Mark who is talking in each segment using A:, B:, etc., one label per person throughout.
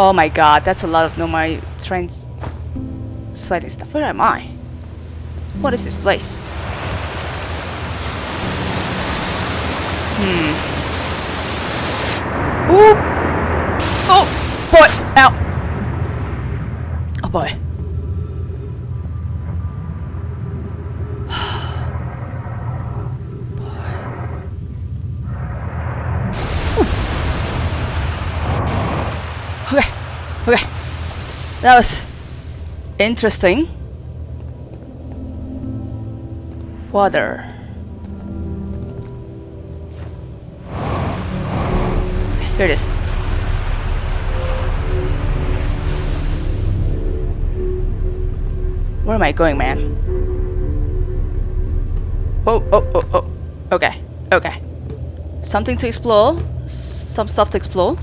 A: Oh my god, that's a lot of normal trains sliding stuff. Where am I? What is this place? Hmm. Ooh! Oh! Boy! Ow! Oh boy. That was interesting. Water. Here it is. Where am I going, man? Oh, oh, oh, oh. Okay, okay. Something to explore. Some stuff to explore.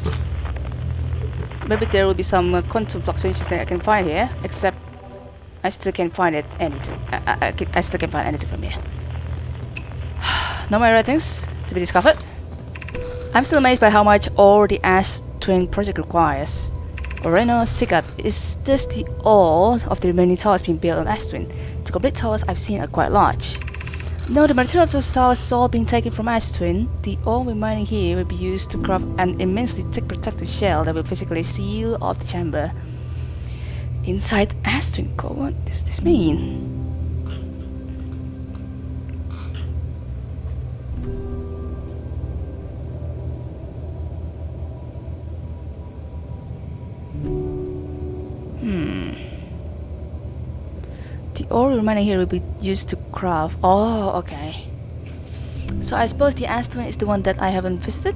A: Maybe there will be some uh, quantum fluctuations that I can find here, except I still can't find it anything. I, I, I, can, I still can't find anything from here. no more writings to be discovered. I'm still amazed by how much all the Ash Twin project requires. Oreno Sigat is this the all of the remaining towers being built on Ash Twin. The complete towers I've seen are quite large. No, the material of those towers is all being taken from Ash Twin. The ore remaining here will be used to craft an immensely thick protective shell that will physically seal off the chamber. Inside Ash Twin core, what does this mean? Ore remaining here will be used to craft. Oh, okay. So I suppose the Ash Twin is the one that I haven't visited?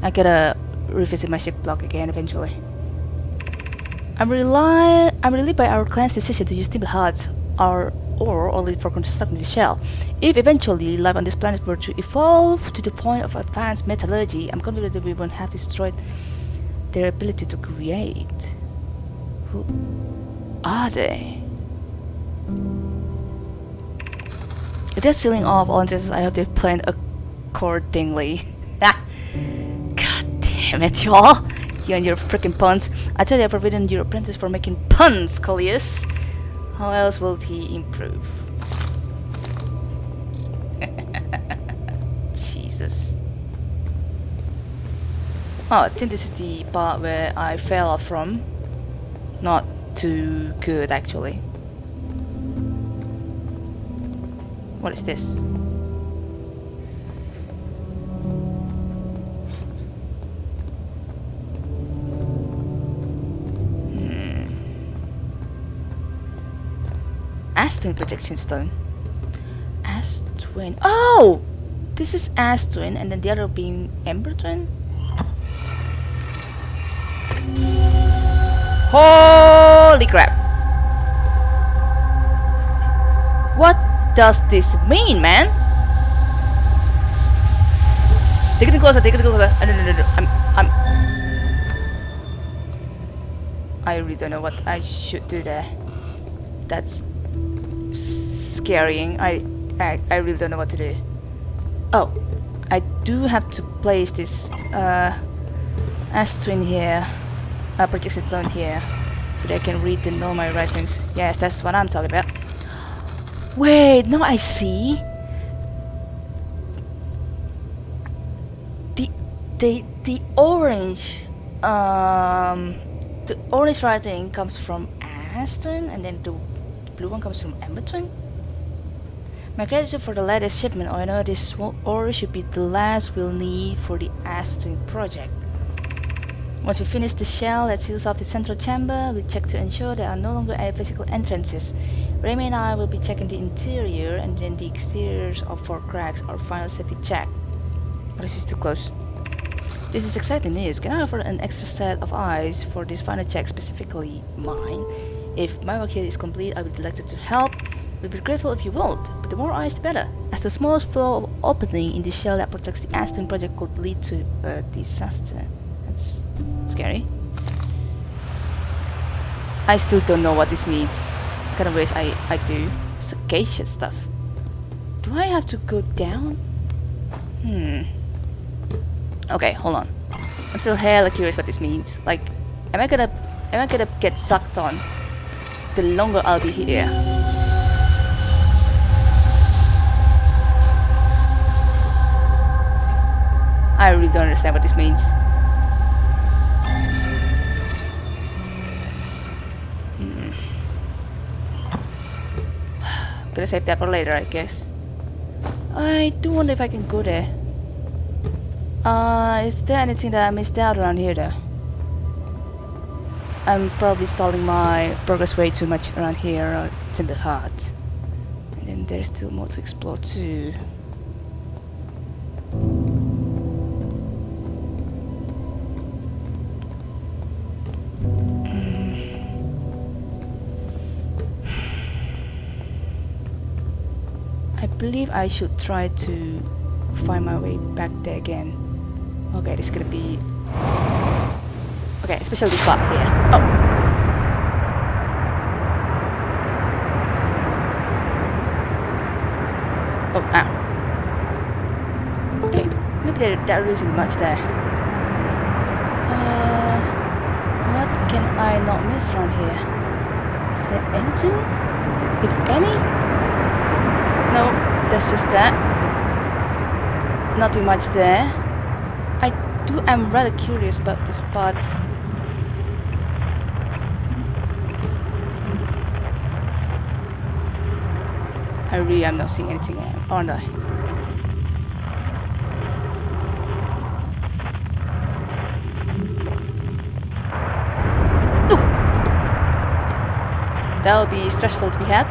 A: I gotta revisit my ship log again eventually. I'm rely I'm relieved by our clan's decision to use Timber Hearth's or or only for constructing the shell. If eventually life on this planet were to evolve to the point of advanced metallurgy, I'm confident that we won't have destroyed their ability to create. Who are they? They're sealing off all interests, I hope they plan accordingly. God damn it, y'all! You and your freaking puns. I tell you, I've forbidden your apprentice for making puns, Coleus. How else will he improve? Jesus. Oh, I think this is the part where I fell off from. Not too good, actually. What is this? Hmm. Ash Twin projection stone. Ash Twin. Oh! This is Ash Twin and then the other being Ember Twin? Holy crap! What does this mean, man? They're getting closer, they're getting closer. Uh, no, no, no, no. I'm, I'm... I really don't know what I should do there. That's scaring. I, I, I really don't know what to do. Oh, I do have to place this uh, Ash Twin here, uh, projection stone here, so they can read the Nomai writings. Yes, that's what I'm talking about. Wait, now I see. The the the orange, um, the orange writing comes from Ash Twin, and then the blue one comes from Ember Twin. My gratitude for the latest shipment. I know this ore should be the last we'll need for the Ash Twin project. Once we finish the shell that seals off the central chamber, we check to ensure there are no longer any physical entrances. Remy and I will be checking the interior and then the exteriors of four cracks, our final safety check. Oh, this is too close. This is exciting news. Can I offer an extra set of eyes for this final check, specifically mine? If my work here is complete, I would be delighted to help. We'd be grateful if you would, but the more eyes the better, as the smallest flaw of opening in the shell that protects the Ash Twin project could lead to a disaster. Scary. I still don't know what this means. I Kind of wish I, I do. Sagacious stuff. Do I have to go down? Hmm. Okay, hold on. I'm still hella curious what this means. Like, Am I gonna am I gonna get sucked on? The longer I'll be here. I really don't understand what this means. Gonna save that for later, I guess. I do wonder if I can go there. Uh, is there anything that I missed out around here though? I'm probably stalling my progress way too much around here it's in the heart. And then there's still more to explore too. Believe I should try to find my way back there again. Okay, this is gonna be... Okay, especially this part here. Oh! Oh, ow. Okay, maybe there, there isn't much there. Uh, what can I not miss around here? Is there anything? If any? No, that's just that. Not too much there. I do am rather curious about this part. I really am not seeing anything, aren't I? That'll be stressful to be had,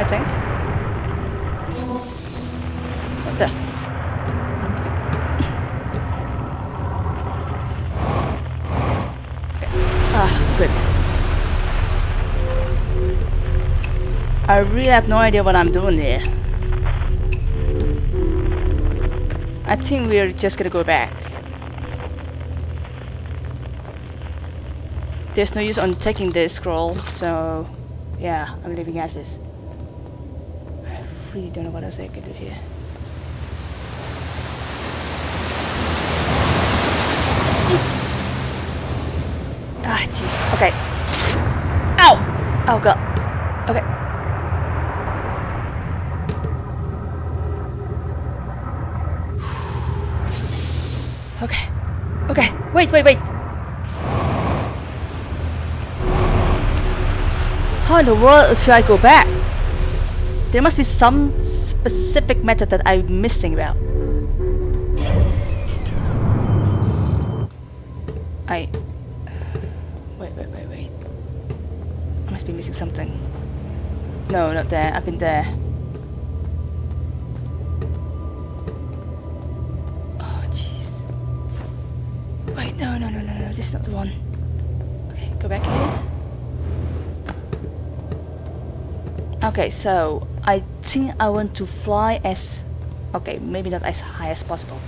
A: I think. I really have no idea what I'm doing here. I think we're just gonna go back. There's no use on taking this scroll, so yeah, I'm leaving as is. I really don't know what else I can do here. Ah, jeez. Okay. Ow! Oh god. Okay. Okay. Okay. Wait, wait, wait. How in the world should I go back? There must be some specific method that I'm missing about. I... Wait, wait, wait, wait. I must be missing something. No, not there. I've been there. The one. Okay, go back here. Okay, so I think I want to fly as... Okay, maybe not as high as possible.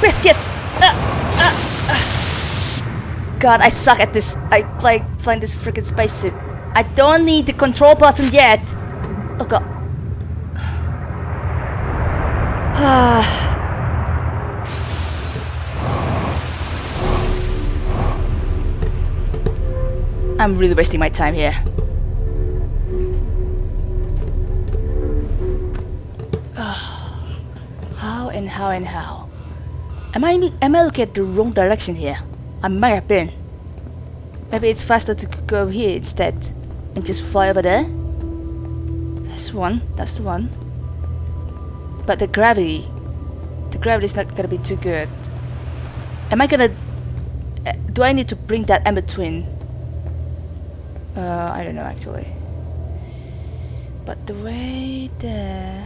A: Biscuits! Ah, ah, ah. God, I suck at this. I like flying this freaking spacesuit. I don't need the control button yet. Oh god. Ah. I'm really wasting my time here. How and how and how? Am I am I looking at the wrong direction here? I might have been. Maybe it's faster to go here instead and just fly over there. That's one. That's the one. But the gravity, the gravity is not gonna be too good. Am I gonna? Uh, do I need to bring that Ember Twin? Uh, I don't know actually. But the way there.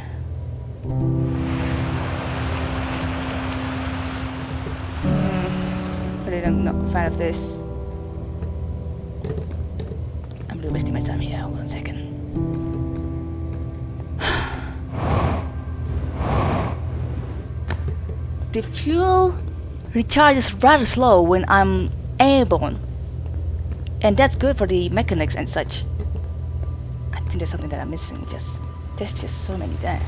A: Hmm, really I'm not a fan of this. I'm really wasting my time here. Hold on a second. The fuel recharges rather slow when I'm airborne. And that's good for the mechanics and such. I think there's something that I'm missing. Just there's just so many there.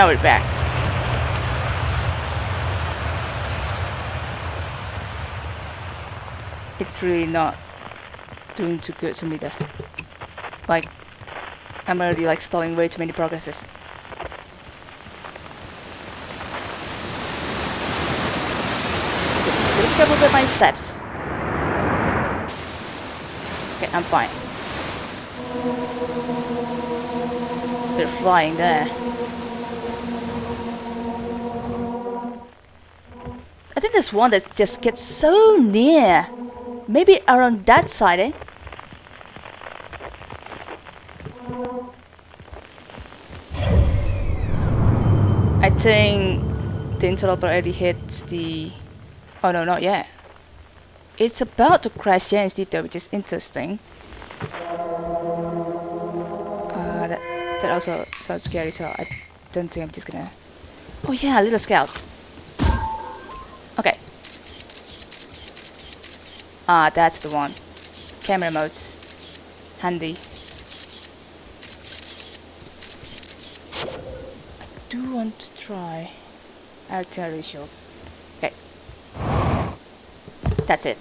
A: Now we're back. It's really not doing too good to me there. Like, I'm already like stalling way too many progresses. Careful with my steps. Okay, I'm fine. They're flying there. I think there's one that just gets so near. Maybe around that side, eh? I think the interloper already hits the... Oh no, not yet. It's about to crash Giant's Deep though, which is interesting. Uh, that, that also sounds scary, so I don't think I'm just gonna... Oh yeah, a little scout. Okay. Ah, that's the one. Camera modes. Handy. I do want to try artillery shield. Okay. That's it.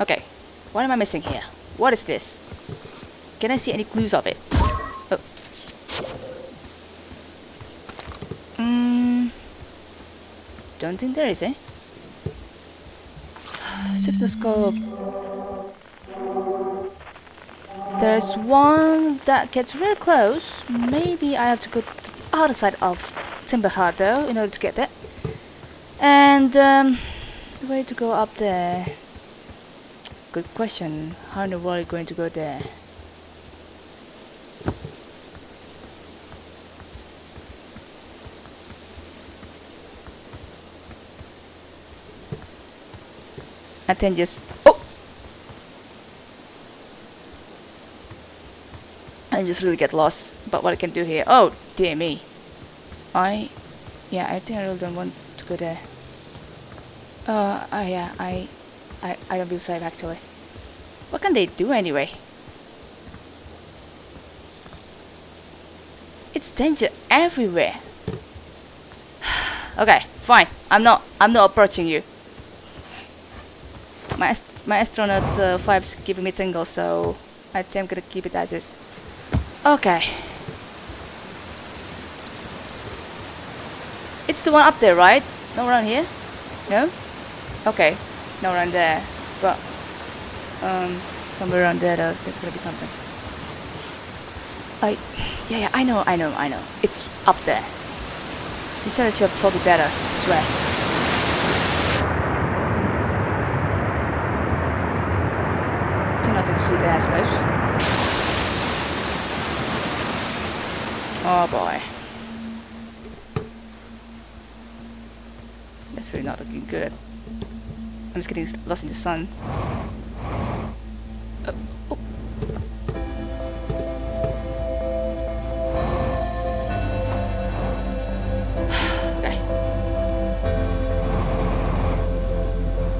A: Okay. What am I missing here? What is this? Can I see any clues of it? Oh. Mm. Don't think there is, eh? Signalscope. There's one that gets real close. Maybe I have to go to the other side of Timber Hearth though in order to get that. And um, the way to go up there. Good question. How in the world are you going to go there? I think just oh I just really get lost about what I can do here. Oh dear me. I yeah, I think I really don't want to go there. Uh oh yeah, I I I don't feel safe actually. What can they do anyway? It's danger everywhere. okay, fine. I'm not I'm not approaching you. My, ast my astronaut uh, vibe's giving me tingles, so I think I'm gonna keep it as is. Okay. It's the one up there, right? No around here? No? Okay. No around there. But, um, somewhere around there, though, there's gonna be something. I, yeah, yeah, I know, I know, I know. It's up there. You said that you have told me better, I swear. nothing to see there, I suppose. Oh boy. That's really not looking good. I'm just getting lost in the sun. Oh. okay.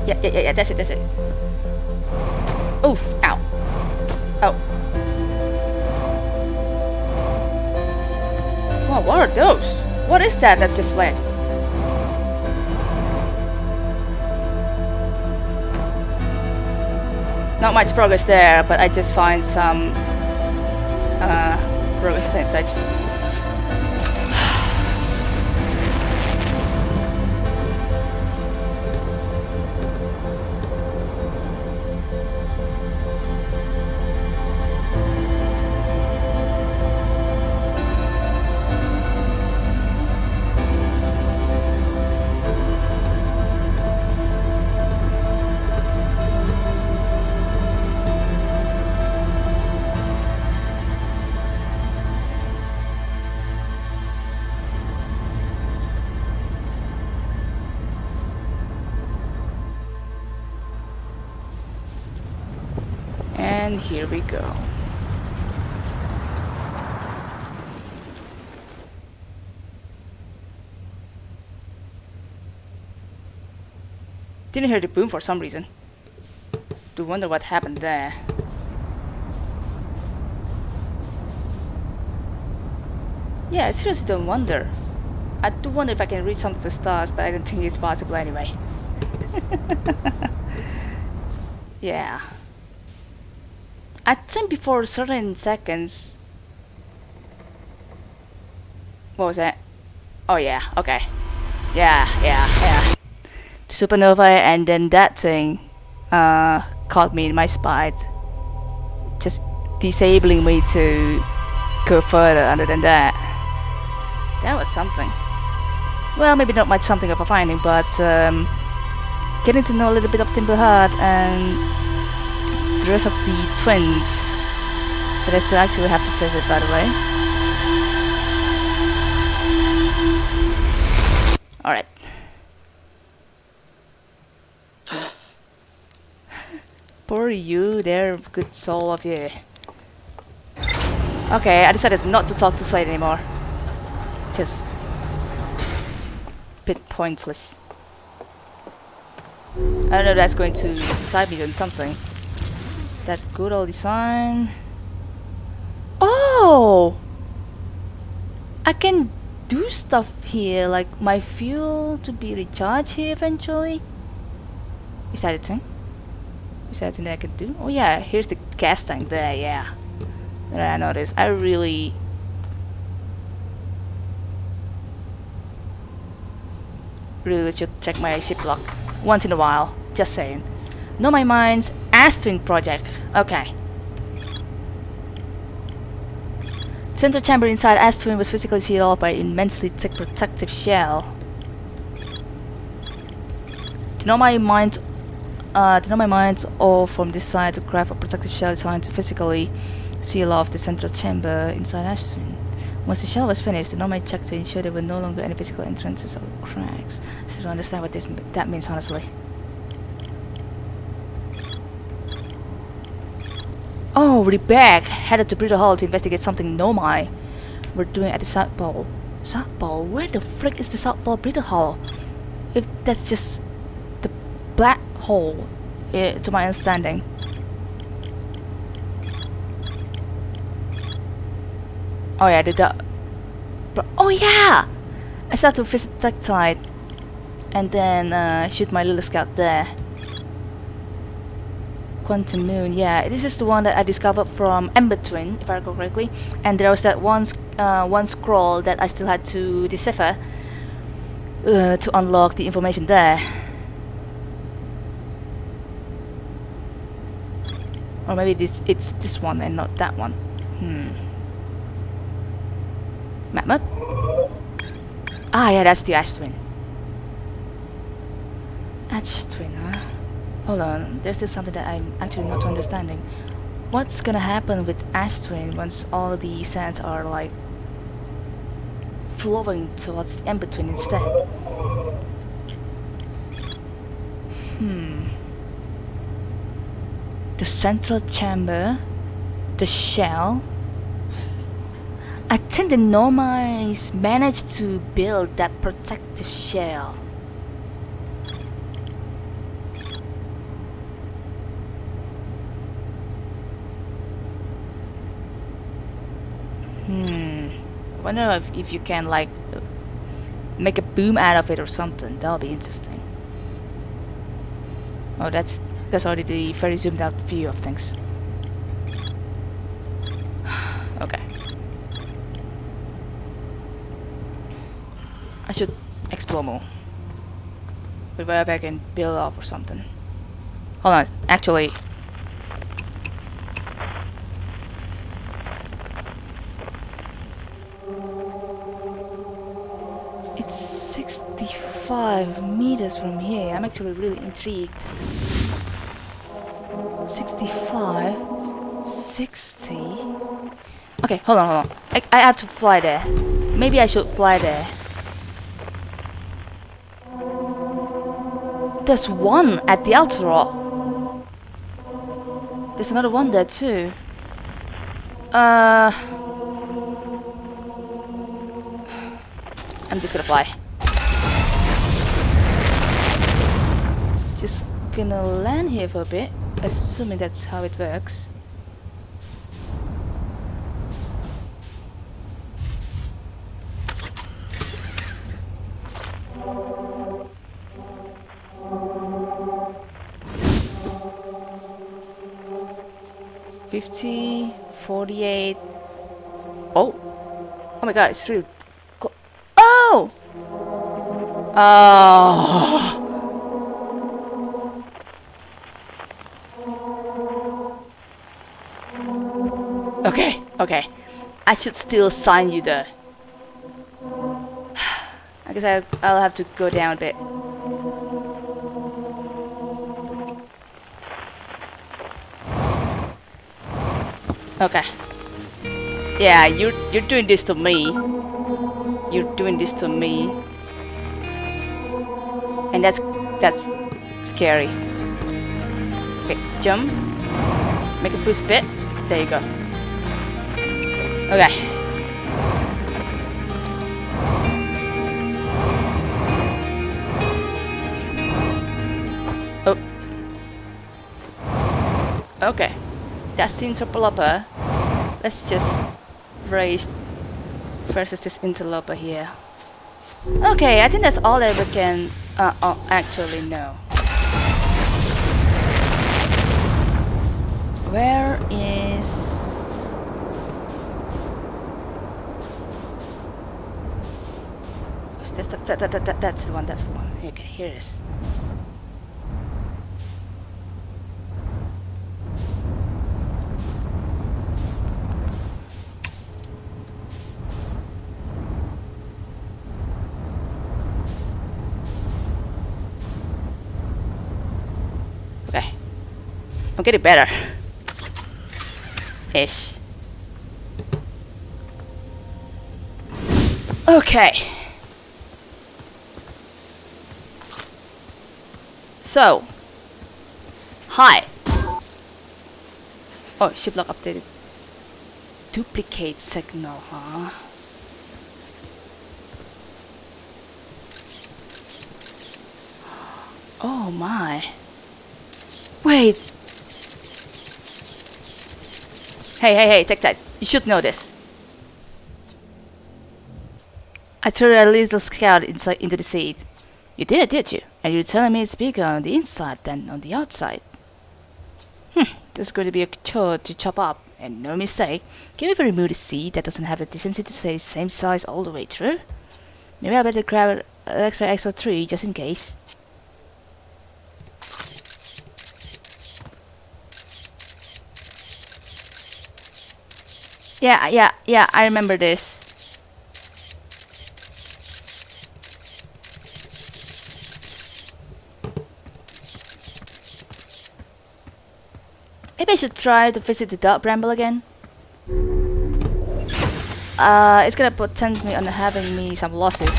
A: Yeah, yeah, yeah, yeah, that's it, that's it. Oof, ow. Wow, what are those? What is that that just went? Not much progress there, but I just find some uh, progress and such. And here we go. Didn't hear the boom for some reason. Do wonder what happened there. Yeah, I seriously don't wonder. I do wonder if I can reach some of the stars, but I don't think it's possible anyway. yeah. I think before certain seconds. What was that? Oh yeah, okay. Yeah, yeah, yeah. Supernova and then that thing uh, caught me in my spot. Just disabling me to go further other than that. That was something. Well, maybe not much something of a finding, but um, getting to know a little bit of Timber Hearth and the rest of the twins that I still actually have to visit, by the way. Alright. Poor you there, good soul of you. Okay, I decided not to talk to Slate anymore. Just... bit pointless. I don't know that's going to decide me on something. That good old design. Oh! I can do stuff here, like my fuel to be recharged here eventually. Is that a thing? Is that a thing that I can do? Oh yeah, here's the gas tank there, yeah. I noticed. I really really should check my ziploc once in a while. Just saying. Know my mind's Ash Twin project. Okay. Center chamber inside Ash Twin was physically sealed off by immensely thick protective shell. Know my mind uh, to my mind's all from this side to craft a protective shell designed to physically seal off the central chamber inside Ash Twin. Once the shell was finished, the Nomai checked to ensure there were no longer any physical entrances or cracks. I still don't understand what this that means, honestly. Back! Headed to Brittle Hollow to investigate something Nomai we're doing at the South Pole. South Pole? Where the frick is the South Pole Brittle Hollow? If that's just the black hole, eh, to my understanding. Oh yeah, the duck. Oh yeah! I start to visit Tektite and then uh, shoot my little scout there. Quantum Moon, yeah, this is the one that I discovered from Ember Twin, if I recall correctly. And there was that one, uh, one scroll that I still had to decipher uh, to unlock the information there. Or maybe this it's this one and not that one. Hmm. Mammoth? Ah, yeah, that's the Ash Twin. Ash Twin, huh? Hold on, there's still something that I'm actually not understanding. What's gonna happen with Ash Twin once all the sands are like flowing towards the in-between instead? Hmm. The central chamber, the shell, I think the Nomais managed to build that protective shell. Hmm. I wonder if, if you can like make a boom out of it or something. That'll be interesting. Oh, that's that's already the very zoomed out view of things. okay. I should explore more. But where I can build up or something. Hold on, actually. 65 meters from here. I'm actually really intrigued. 65, 60. Okay, hold on, hold on. I, I have to fly there. Maybe I should fly there. There's one at the Altero. There's another one there too. Uh... I'm just gonna fly. Just gonna land here for a bit, assuming that's how it works. Fifty, forty-eight. Oh, oh my God! It's really. Cl oh. Oh. Okay, okay. I should still sign you the... I guess I, I'll have to go down a bit. Okay. Yeah, you're you're doing this to me. You're doing this to me. And that's that's scary. Okay, jump. Make a boost bit. There you go. Okay. Oh. Okay. That's the interloper. Let's just raise versus this interloper here. Okay, I think that's all that we can uh, uh, actually know. Where is... That's, that, that, that, that, that's the one, that's the one. Okay, here it is. Okay. I'm getting better. Ish. Okay. So. Hi. Oh, ship log updated. Duplicate signal, huh? Oh my. Wait. Hey, hey, hey, take that. You should know this. I threw a little scout into the seed. You did, did you? And you're telling me it's bigger on the inside than on the outside. Hmm, there's going to be a chore to chop up, and no mistake. Can we remove the seed that doesn't have the decency to stay the same size all the way through? Maybe I better grab an extra extra 3 just in case. Yeah, yeah, yeah, I remember this. Maybe I should try to visit the Dark bramble again. Uh, it's gonna potentiate me on having me some losses.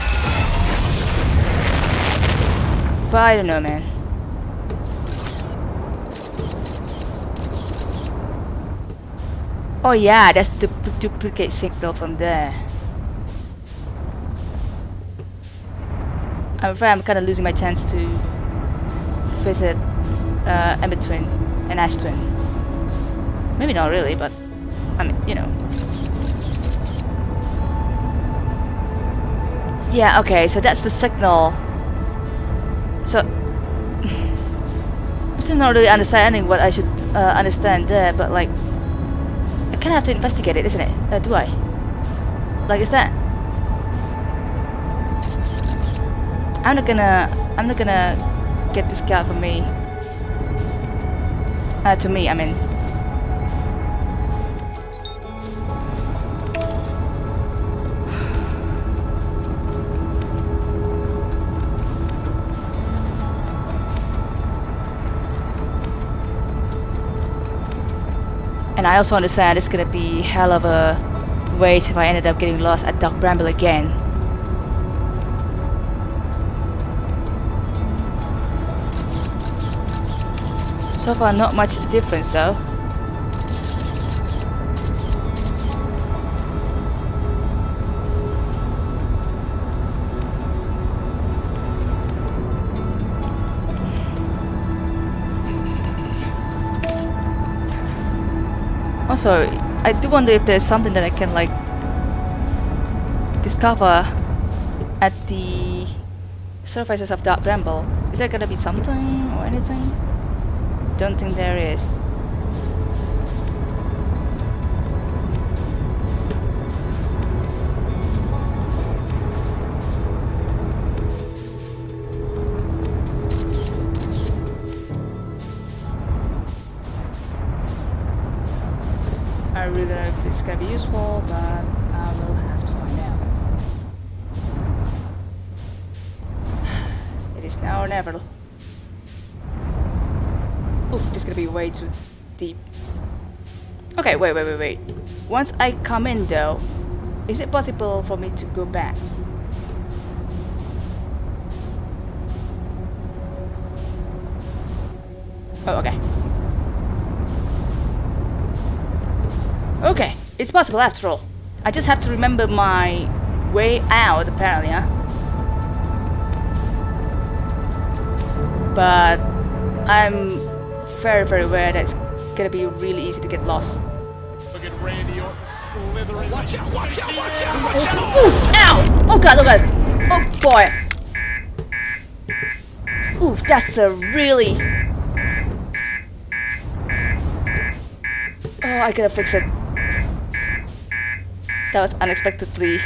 A: But I don't know, man. Oh yeah, that's the duplicate signal from there. I'm afraid I'm kind of losing my chance to visit uh, Embertwin and Ashtwin. Maybe not really, but I mean, you know. Yeah, okay, so that's the signal. So, I'm still not really understanding what I should uh, understand there, but like, I kind of have to investigate it, isn't it? Uh, do I? Like, is that? I'm not gonna, I'm not gonna get this guy for me. Uh, to me, I mean. And I also understand it's gonna be hell of a waste if I ended up getting lost at Dark Bramble again. So far not much difference though. Also, I do wonder if there's something that I can like discover at the surfaces of that bramble. Is there gonna be something or anything? Don't think there is. Really this is gonna be useful, but uh, I will have to find out. It is now or never. Oof, this is gonna be way too deep. Okay, wait, wait, wait, wait. Once I come in though, is it possible for me to go back? Oh, okay. Okay, it's possible after all. I just have to remember my way out, apparently, huh? But I'm very, very aware that it's gonna be really easy to get lost.
B: Look at Randy Orton slithering.
C: Watch out, watch out, watch out, watch oh, out!
A: Oof! Ow! Oh god, oh god! Oh boy! Oof, that's a really... Oh, I gotta fix it. That was unexpectedly...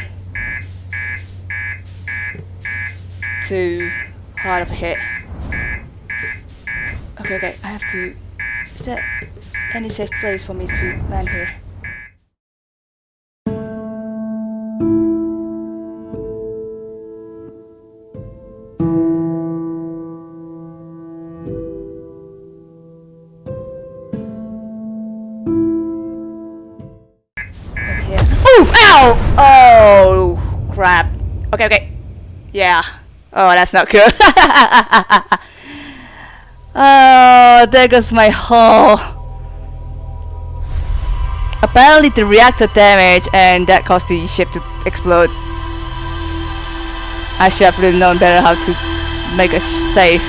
A: Too hard of a hit. Okay, okay, I have to... Is there any safe place for me to land here? Okay, okay. Yeah. Oh, that's not good. oh, there goes my hull. Apparently the reactor damage and that caused the ship to explode. I should have really known better how to make a safe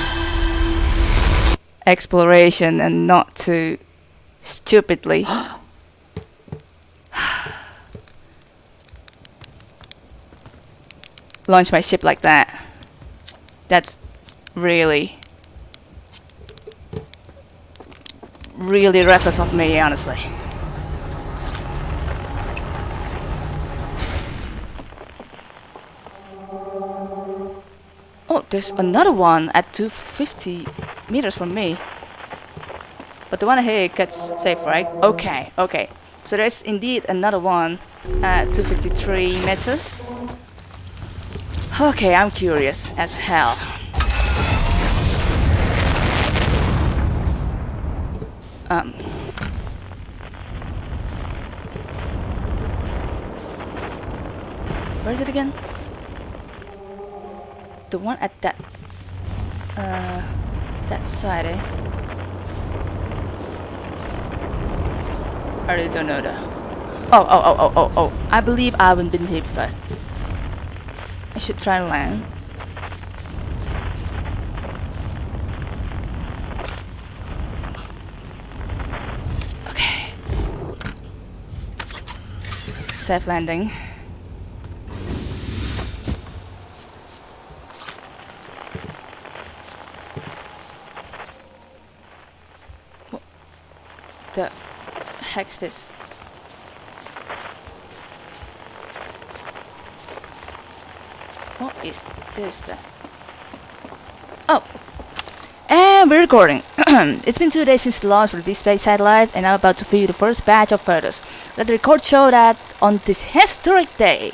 A: exploration and not to stupidly launch my ship like that. That's really, really reckless of me, honestly. Oh, there's another one at 250 meters from me. But the one here gets safe, right? Okay, okay. So there's indeed another one at 253 meters. Okay, I'm curious as hell. Um. Where is it again? The one at that uh that side, eh? I really don't know though. Oh, oh, oh, oh, oh, oh. I believe I haven't been here before. I should try and land. Okay. Safe landing. What the heck's this? What is this then? Oh. And we're recording. it's been two days since the launch of the space satellites and I'm about to view the first batch of photos. Let the record show that on this historic day,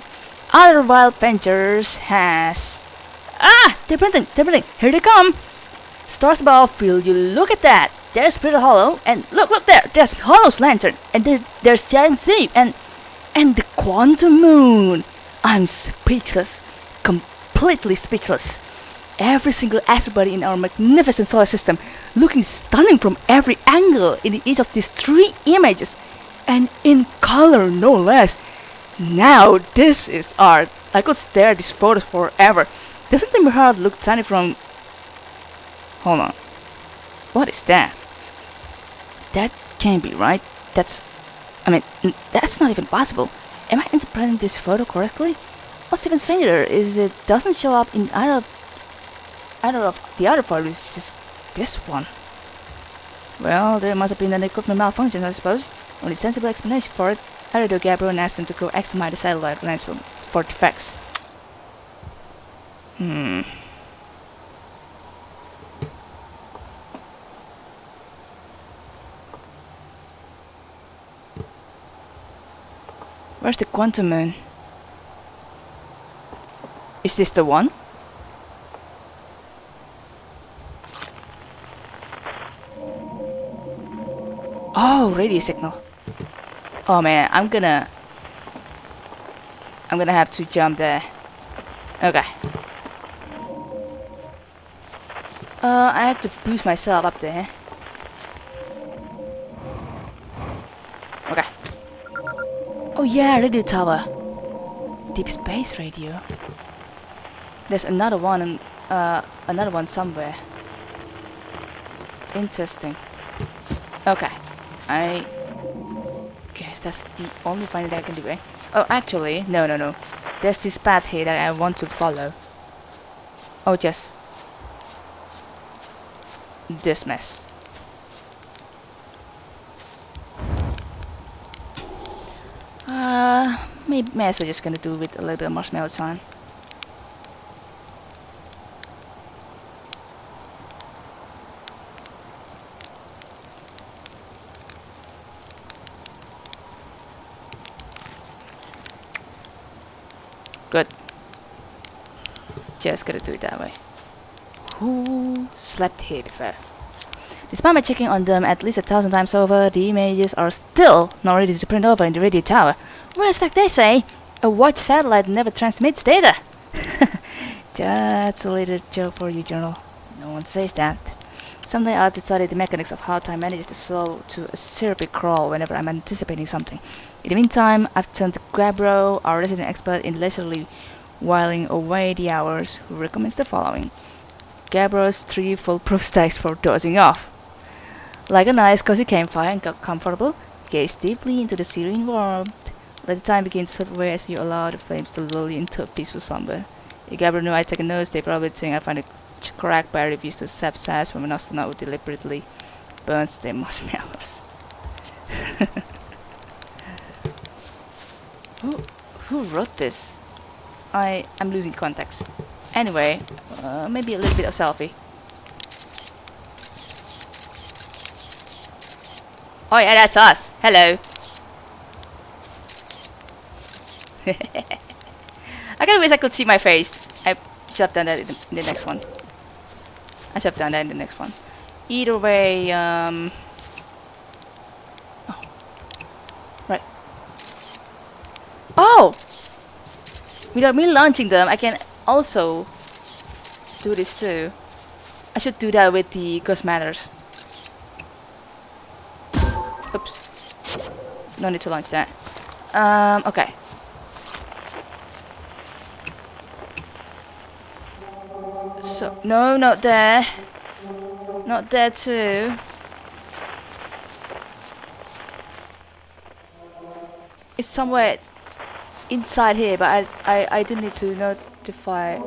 A: Outer Wilds Ventures has... Ah! They're printing! They're printing! Here they come! Stars above, will you look at that? There's Brittle Hollow, and look, look there! There's Hollow's lantern, and there, there's Giant Sea, and... And the Quantum Moon! I'm speechless completely speechless. Every single asteroid in our magnificent solar system looking stunning from every angle in each of these three images, and in color no less. Now this is art. I could stare at these photos forever. Doesn't the mirror look tiny from... Hold on. What is that? That can't be right. That's I mean, that's not even possible. Am I interpreting this photo correctly? What's even stranger is it doesn't show up in either of, either of the other it's just this one. Well, there must have been an equipment malfunction, I suppose. Only sensible explanation for it. I radio Gabriel and asked him to go examine the satellite lens for defects. Hmm. Where's the quantum moon? Is this the one? Oh, radio signal. Oh man, I'm gonna... I'm gonna have to jump there. Okay. Uh, I have to boost myself up there. Okay. Oh yeah, radio tower. Deep space radio. There's another one, uh, another one somewhere. Interesting. Okay, I guess that's the only finding that I can do. Eh? Oh, actually, no, no, no. There's this path here that I want to follow. Oh, just this mess. Uh, maybe may as well just gonna do with a little bit of marshmallow time. Just gonna do it that way. Who slept here before? Despite my checking on them at least a thousand times over, the images are still not ready to print over in the radio tower. Whereas, like they say, a watch satellite never transmits data. Just a little joke for you, Journal. No one says that. Someday I'll have to study the mechanics of how time manages to slow to a syrupy crawl whenever I'm anticipating something. In the meantime, I've turned to Gabbro, our resident expert in leisurely whiling away the hours, who recommends the following. Gabbro's three foolproof stacks for dozing off. Like a nice cozy campfire and got comfortable, gaze deeply into the serene warmth. Let the time begin to slip away as you allow the flames to lull you into a peaceful slumber. If Gabbro knew I'd take a notice, they probably think I find ch- correct by refuse to sap sass from an astronaut who deliberately burns their marshmallows. who, who wrote this? I am losing context. Anyway, uh, maybe a little bit of selfie. Oh yeah, that's us. Hello. I kind of wish I could see my face. I should have done that in the, in the next one. I should have done that in the next one. Either way, um... Oh. Right. Oh! Without me launching them, I can also do this too. I should do that with the Ghost Matters. Oops. No need to launch that. Um, okay. So, no, not there. Not there too. It's somewhere inside here, but I, I, I do need to notify.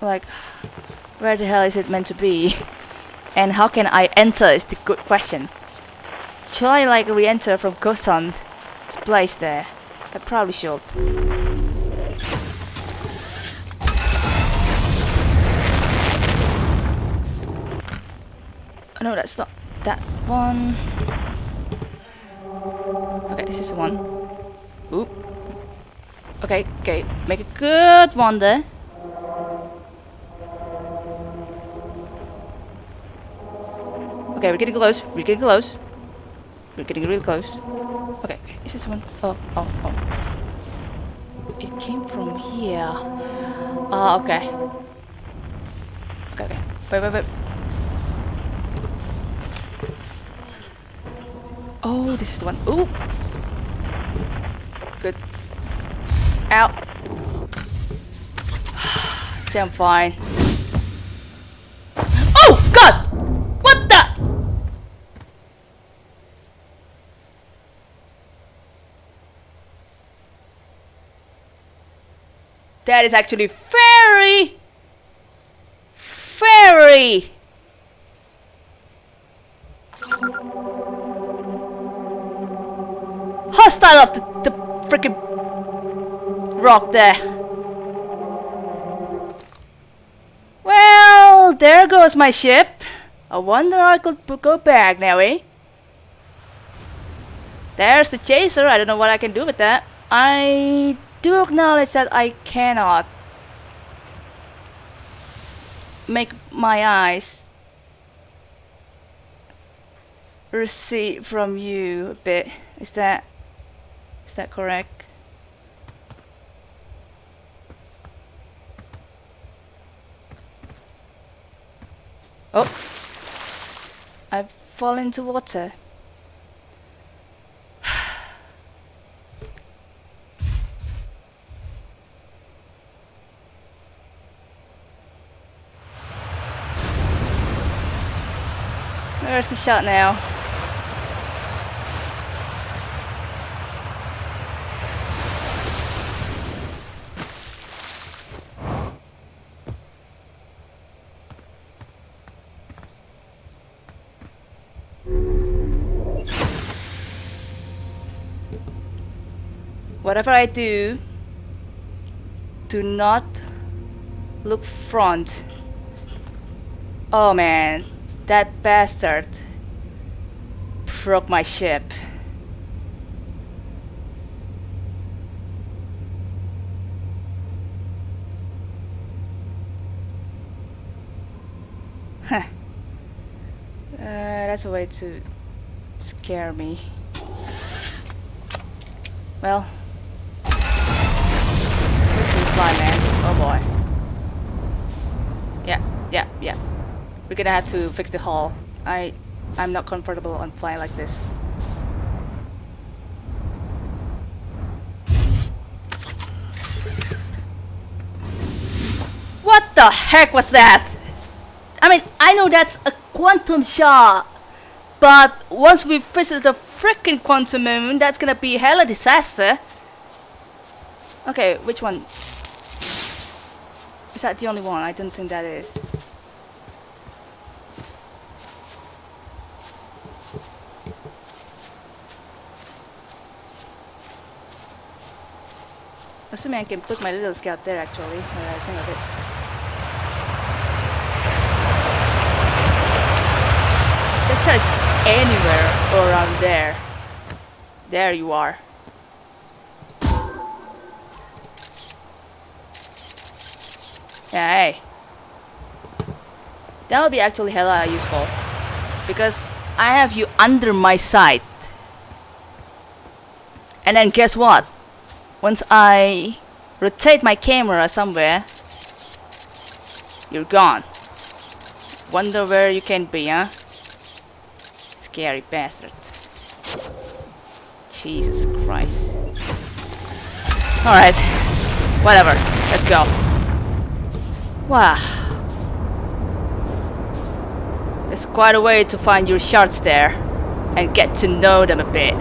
A: Like, where the hell is it meant to be? And how can I enter is the good question. Shall I like re-enter from Gosand? It's place there. I probably should. Oh, no, that's not that one. Is the one. Oop. Okay, okay, make a good one there. Okay, we're getting close. We're getting close. We're getting really close. Okay, is this one? Oh, oh, oh. It came from here. Ah, okay. Okay, okay. Wait, wait, wait. Oh, this is the one. Ooh. Out. Damn fine. Oh god! What the That is actually very very hostile of the, the freaking rock there. Well, there goes my ship. I wonder I could go back now, eh? There's the chaser. I don't know what I can do with that. I do acknowledge that I cannot make my eyes recede from you a bit. Is that is that correct? Oh, I've fallen into water. Where's the shot now? Whatever I do, do not look front. Oh man, that bastard broke my ship. Uh, that's a way to scare me. Well, fly, man? Oh boy. Yeah, yeah, yeah. We're gonna have to fix the hull. I, I'm not comfortable on flying like this. What the heck was that? I mean, I know that's a quantum shard, but once we visit the freaking quantum moon, that's gonna be hella disaster. Okay, which one? Is that the only one? I don't think that is. Assuming I can put my little scout there actually, now I think of it. There's just anywhere around there. There you are. Yeah. That would be actually hella useful. Because I have you under my sight. And then guess what? Once I rotate my camera somewhere, you're gone. Wonder where you can be, huh? Scary bastard. Jesus Christ. Alright. Whatever. Let's go. Wow. It's quite a way to find your shards there and get to know them a bit.